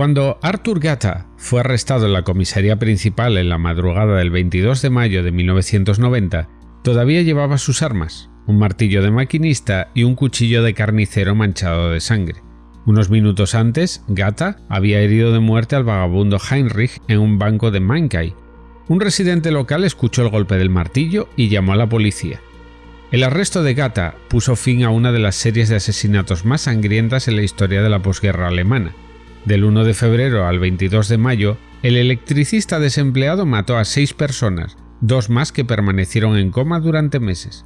Cuando Arthur Gata fue arrestado en la comisaría principal en la madrugada del 22 de mayo de 1990, todavía llevaba sus armas, un martillo de maquinista y un cuchillo de carnicero manchado de sangre. Unos minutos antes, Gata había herido de muerte al vagabundo Heinrich en un banco de Mankai. Un residente local escuchó el golpe del martillo y llamó a la policía. El arresto de Gata puso fin a una de las series de asesinatos más sangrientas en la historia de la posguerra alemana. Del 1 de febrero al 22 de mayo, el electricista desempleado mató a seis personas, dos más que permanecieron en coma durante meses.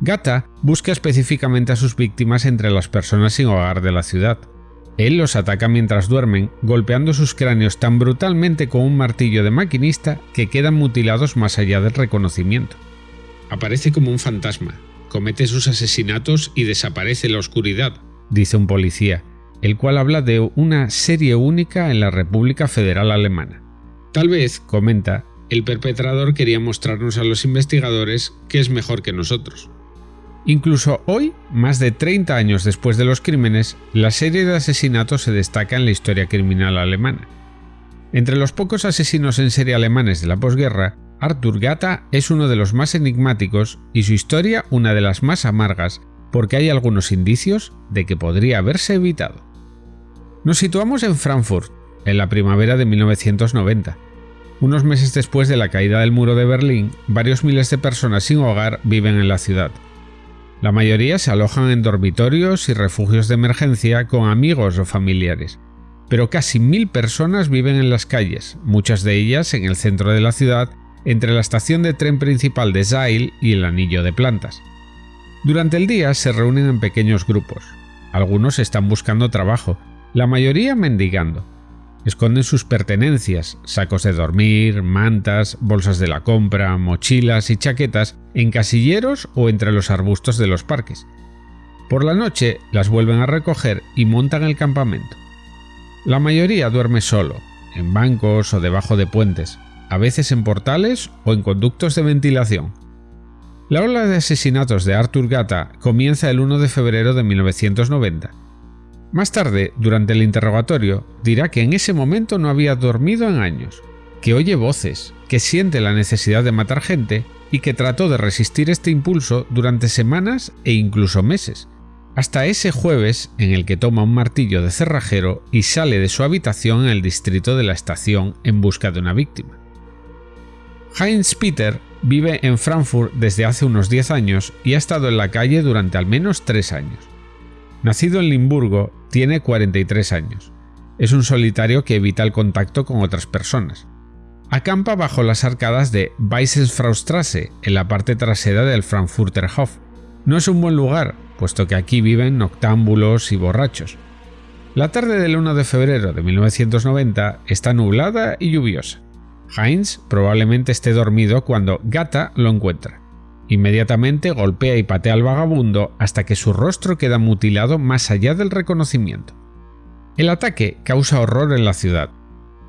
Gata busca específicamente a sus víctimas entre las personas sin hogar de la ciudad. Él los ataca mientras duermen, golpeando sus cráneos tan brutalmente con un martillo de maquinista que quedan mutilados más allá del reconocimiento. Aparece como un fantasma, comete sus asesinatos y desaparece en la oscuridad, dice un policía, el cual habla de una serie única en la República Federal Alemana. Tal vez, comenta, el perpetrador quería mostrarnos a los investigadores que es mejor que nosotros. Incluso hoy, más de 30 años después de los crímenes, la serie de asesinatos se destaca en la historia criminal alemana. Entre los pocos asesinos en serie alemanes de la posguerra, Arthur Gata es uno de los más enigmáticos y su historia una de las más amargas porque hay algunos indicios de que podría haberse evitado. Nos situamos en Frankfurt, en la primavera de 1990. Unos meses después de la caída del muro de Berlín, varios miles de personas sin hogar viven en la ciudad. La mayoría se alojan en dormitorios y refugios de emergencia con amigos o familiares, pero casi mil personas viven en las calles, muchas de ellas en el centro de la ciudad, entre la estación de tren principal de Zeil y el anillo de plantas. Durante el día se reúnen en pequeños grupos. Algunos están buscando trabajo, la mayoría mendigando. Esconden sus pertenencias, sacos de dormir, mantas, bolsas de la compra, mochilas y chaquetas en casilleros o entre los arbustos de los parques. Por la noche las vuelven a recoger y montan el campamento. La mayoría duerme solo, en bancos o debajo de puentes, a veces en portales o en conductos de ventilación. La ola de asesinatos de Arthur Gata comienza el 1 de febrero de 1990 más tarde, durante el interrogatorio, dirá que en ese momento no había dormido en años, que oye voces, que siente la necesidad de matar gente y que trató de resistir este impulso durante semanas e incluso meses, hasta ese jueves en el que toma un martillo de cerrajero y sale de su habitación en el distrito de la estación en busca de una víctima. Heinz Peter vive en Frankfurt desde hace unos 10 años y ha estado en la calle durante al menos 3 años. Nacido en Limburgo, tiene 43 años. Es un solitario que evita el contacto con otras personas. Acampa bajo las arcadas de Weissensfraustrasse, en la parte trasera del Frankfurter Hof. No es un buen lugar, puesto que aquí viven noctámbulos y borrachos. La tarde del 1 de febrero de 1990 está nublada y lluviosa. Heinz probablemente esté dormido cuando Gata lo encuentra. Inmediatamente golpea y patea al vagabundo hasta que su rostro queda mutilado más allá del reconocimiento. El ataque causa horror en la ciudad.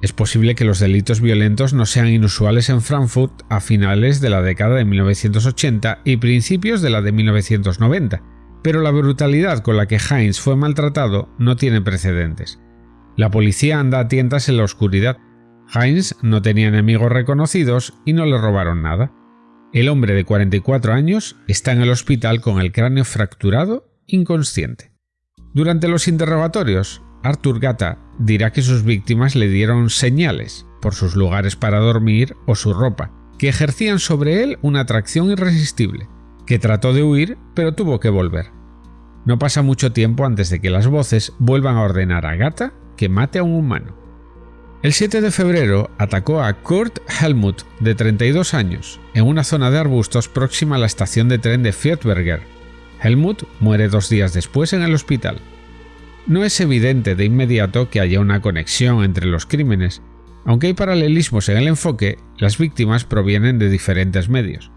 Es posible que los delitos violentos no sean inusuales en Frankfurt a finales de la década de 1980 y principios de la de 1990, pero la brutalidad con la que Heinz fue maltratado no tiene precedentes. La policía anda a tientas en la oscuridad. Heinz no tenía enemigos reconocidos y no le robaron nada. El hombre de 44 años está en el hospital con el cráneo fracturado, inconsciente. Durante los interrogatorios, Arthur Gata dirá que sus víctimas le dieron señales por sus lugares para dormir o su ropa, que ejercían sobre él una atracción irresistible, que trató de huir pero tuvo que volver. No pasa mucho tiempo antes de que las voces vuelvan a ordenar a Gata que mate a un humano. El 7 de febrero atacó a Kurt Helmut, de 32 años, en una zona de arbustos próxima a la estación de tren de Fietberger. Helmut muere dos días después en el hospital. No es evidente de inmediato que haya una conexión entre los crímenes. Aunque hay paralelismos en el enfoque, las víctimas provienen de diferentes medios.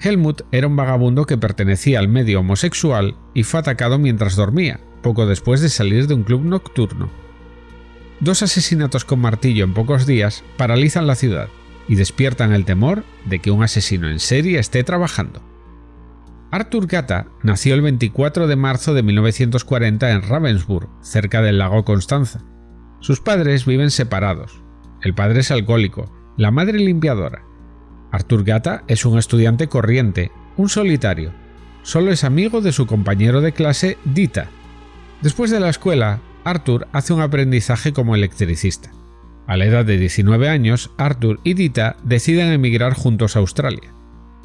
Helmut era un vagabundo que pertenecía al medio homosexual y fue atacado mientras dormía, poco después de salir de un club nocturno. Dos asesinatos con martillo en pocos días paralizan la ciudad y despiertan el temor de que un asesino en serie esté trabajando. Arthur Gata nació el 24 de marzo de 1940 en Ravensburg, cerca del lago Constanza. Sus padres viven separados. El padre es alcohólico, la madre limpiadora. Arthur Gata es un estudiante corriente, un solitario. Solo es amigo de su compañero de clase Dita. Después de la escuela, Arthur hace un aprendizaje como electricista. A la edad de 19 años, Arthur y Dita deciden emigrar juntos a Australia.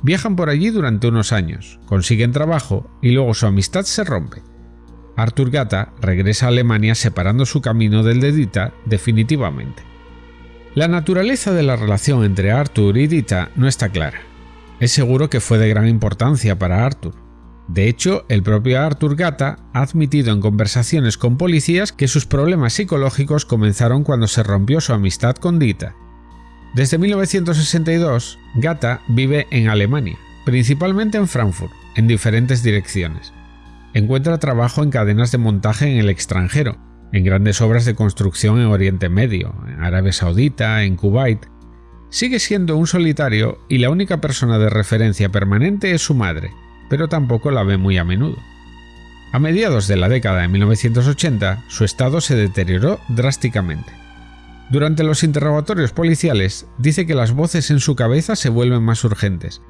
Viajan por allí durante unos años, consiguen trabajo y luego su amistad se rompe. Arthur Gata regresa a Alemania separando su camino del de Dita definitivamente. La naturaleza de la relación entre Arthur y Dita no está clara. Es seguro que fue de gran importancia para Arthur, de hecho, el propio Arthur Gata ha admitido en conversaciones con policías que sus problemas psicológicos comenzaron cuando se rompió su amistad con Dita. Desde 1962, Gata vive en Alemania, principalmente en Frankfurt, en diferentes direcciones. Encuentra trabajo en cadenas de montaje en el extranjero, en grandes obras de construcción en Oriente Medio, en Arabia Saudita, en Kuwait. Sigue siendo un solitario y la única persona de referencia permanente es su madre, pero tampoco la ve muy a menudo. A mediados de la década de 1980, su estado se deterioró drásticamente. Durante los interrogatorios policiales, dice que las voces en su cabeza se vuelven más urgentes.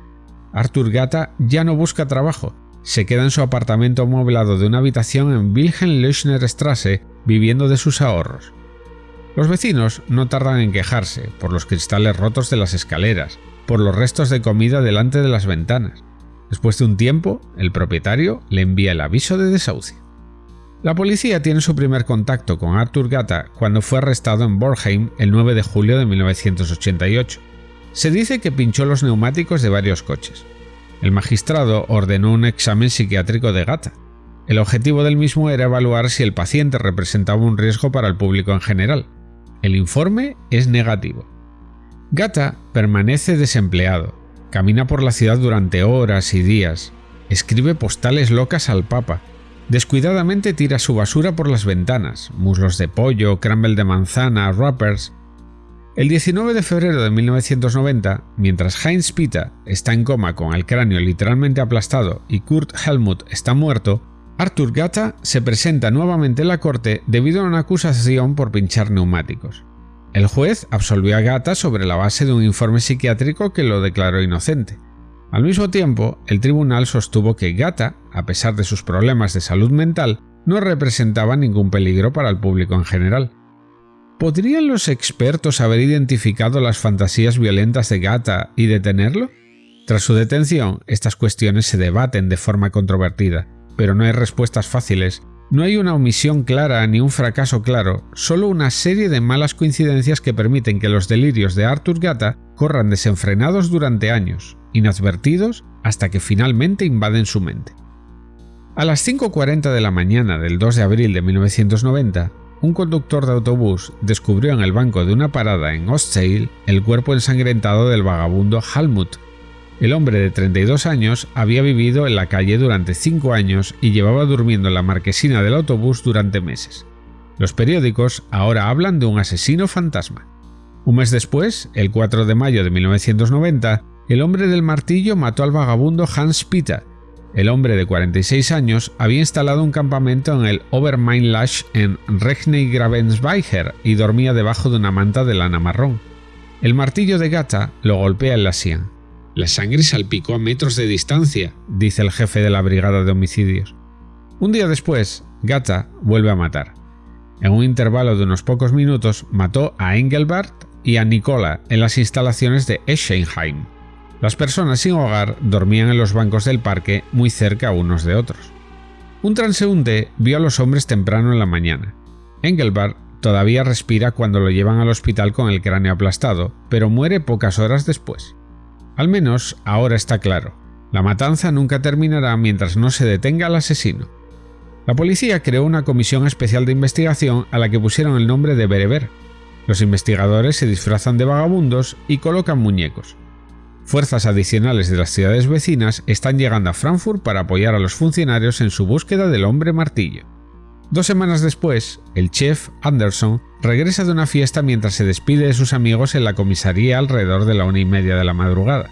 Arthur Gata ya no busca trabajo, se queda en su apartamento amueblado de una habitación en Wilhelm Strasse viviendo de sus ahorros. Los vecinos no tardan en quejarse por los cristales rotos de las escaleras, por los restos de comida delante de las ventanas, Después de un tiempo, el propietario le envía el aviso de desahucio. La policía tiene su primer contacto con Arthur Gata cuando fue arrestado en Borheim el 9 de julio de 1988. Se dice que pinchó los neumáticos de varios coches. El magistrado ordenó un examen psiquiátrico de Gata. El objetivo del mismo era evaluar si el paciente representaba un riesgo para el público en general. El informe es negativo. Gata permanece desempleado, Camina por la ciudad durante horas y días. Escribe postales locas al Papa. Descuidadamente tira su basura por las ventanas, muslos de pollo, crumble de manzana, wrappers. El 19 de febrero de 1990, mientras Heinz Pita está en coma con el cráneo literalmente aplastado y Kurt Helmut está muerto, Arthur Gata se presenta nuevamente en la corte debido a una acusación por pinchar neumáticos. El juez absolvió a Gata sobre la base de un informe psiquiátrico que lo declaró inocente. Al mismo tiempo, el tribunal sostuvo que Gata, a pesar de sus problemas de salud mental, no representaba ningún peligro para el público en general. ¿Podrían los expertos haber identificado las fantasías violentas de Gata y detenerlo? Tras su detención, estas cuestiones se debaten de forma controvertida, pero no hay respuestas fáciles no hay una omisión clara ni un fracaso claro, solo una serie de malas coincidencias que permiten que los delirios de Arthur Gata corran desenfrenados durante años, inadvertidos, hasta que finalmente invaden su mente. A las 5.40 de la mañana del 2 de abril de 1990, un conductor de autobús descubrió en el banco de una parada en Ostsale el cuerpo ensangrentado del vagabundo Halmut, el hombre de 32 años había vivido en la calle durante 5 años y llevaba durmiendo en la marquesina del autobús durante meses. Los periódicos ahora hablan de un asesino fantasma. Un mes después, el 4 de mayo de 1990, el hombre del martillo mató al vagabundo Hans Pita. El hombre de 46 años había instalado un campamento en el Obermainlash en Regney-Gravensweiher y dormía debajo de una manta de lana marrón. El martillo de Gata lo golpea en la sien. La sangre salpicó a metros de distancia, dice el jefe de la brigada de homicidios. Un día después, Gata vuelve a matar. En un intervalo de unos pocos minutos mató a Engelbart y a Nicola en las instalaciones de Eschenheim. Las personas sin hogar dormían en los bancos del parque muy cerca unos de otros. Un transeúnte vio a los hombres temprano en la mañana. Engelbart todavía respira cuando lo llevan al hospital con el cráneo aplastado, pero muere pocas horas después. Al menos ahora está claro. La matanza nunca terminará mientras no se detenga al asesino. La policía creó una comisión especial de investigación a la que pusieron el nombre de Bereber. Los investigadores se disfrazan de vagabundos y colocan muñecos. Fuerzas adicionales de las ciudades vecinas están llegando a Frankfurt para apoyar a los funcionarios en su búsqueda del hombre martillo. Dos semanas después, el chef Anderson regresa de una fiesta mientras se despide de sus amigos en la comisaría alrededor de la una y media de la madrugada.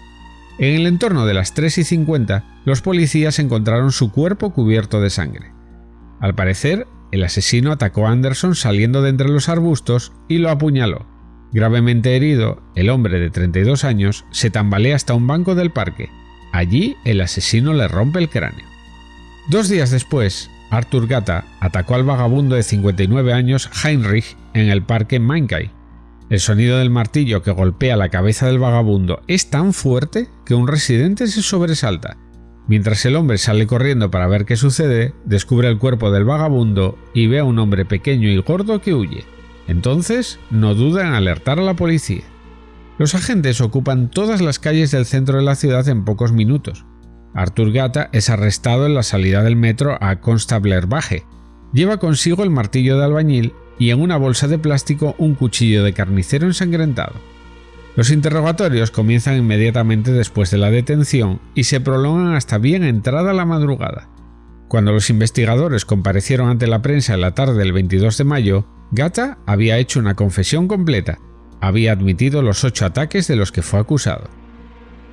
En el entorno de las 3 y 50, los policías encontraron su cuerpo cubierto de sangre. Al parecer, el asesino atacó a Anderson saliendo de entre los arbustos y lo apuñaló. Gravemente herido, el hombre de 32 años se tambalea hasta un banco del parque. Allí el asesino le rompe el cráneo. Dos días después, Arthur Gata atacó al vagabundo de 59 años Heinrich en el parque Mainkai. El sonido del martillo que golpea la cabeza del vagabundo es tan fuerte que un residente se sobresalta. Mientras el hombre sale corriendo para ver qué sucede, descubre el cuerpo del vagabundo y ve a un hombre pequeño y gordo que huye. Entonces, no duda en alertar a la policía. Los agentes ocupan todas las calles del centro de la ciudad en pocos minutos. Arthur Gata es arrestado en la salida del metro a Constabler Baje. Lleva consigo el martillo de albañil y en una bolsa de plástico un cuchillo de carnicero ensangrentado. Los interrogatorios comienzan inmediatamente después de la detención y se prolongan hasta bien entrada la madrugada. Cuando los investigadores comparecieron ante la prensa en la tarde del 22 de mayo, Gata había hecho una confesión completa, había admitido los ocho ataques de los que fue acusado.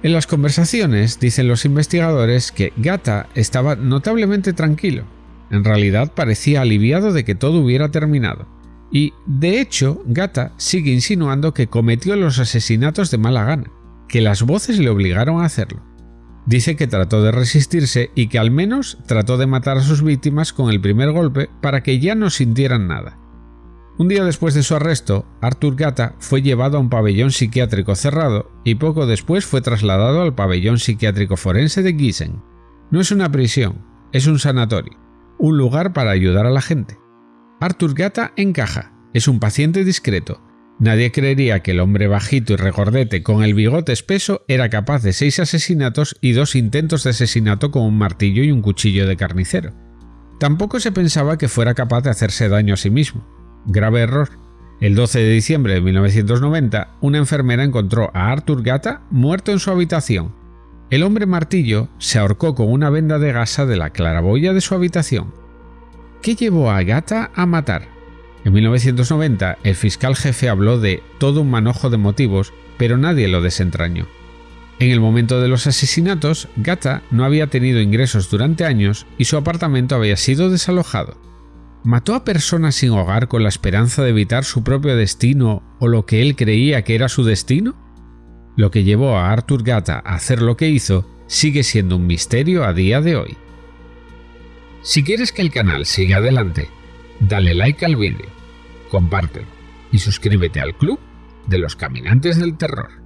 En las conversaciones dicen los investigadores que Gata estaba notablemente tranquilo, en realidad parecía aliviado de que todo hubiera terminado. Y, de hecho, Gata sigue insinuando que cometió los asesinatos de mala gana, que las voces le obligaron a hacerlo. Dice que trató de resistirse y que al menos trató de matar a sus víctimas con el primer golpe para que ya no sintieran nada. Un día después de su arresto, Arthur Gata fue llevado a un pabellón psiquiátrico cerrado y poco después fue trasladado al pabellón psiquiátrico forense de Gießen. No es una prisión, es un sanatorio un lugar para ayudar a la gente. Arthur Gata encaja, es un paciente discreto. Nadie creería que el hombre bajito y regordete con el bigote espeso era capaz de seis asesinatos y dos intentos de asesinato con un martillo y un cuchillo de carnicero. Tampoco se pensaba que fuera capaz de hacerse daño a sí mismo. Grave error. El 12 de diciembre de 1990, una enfermera encontró a Arthur Gata muerto en su habitación, el hombre martillo se ahorcó con una venda de gasa de la claraboya de su habitación. ¿Qué llevó a Gata a matar? En 1990 el fiscal jefe habló de todo un manojo de motivos, pero nadie lo desentrañó. En el momento de los asesinatos, Gata no había tenido ingresos durante años y su apartamento había sido desalojado. ¿Mató a personas sin hogar con la esperanza de evitar su propio destino o lo que él creía que era su destino? Lo que llevó a Arthur Gata a hacer lo que hizo sigue siendo un misterio a día de hoy. Si quieres que el canal siga adelante, dale like al vídeo, compártelo y suscríbete al club de los caminantes del terror.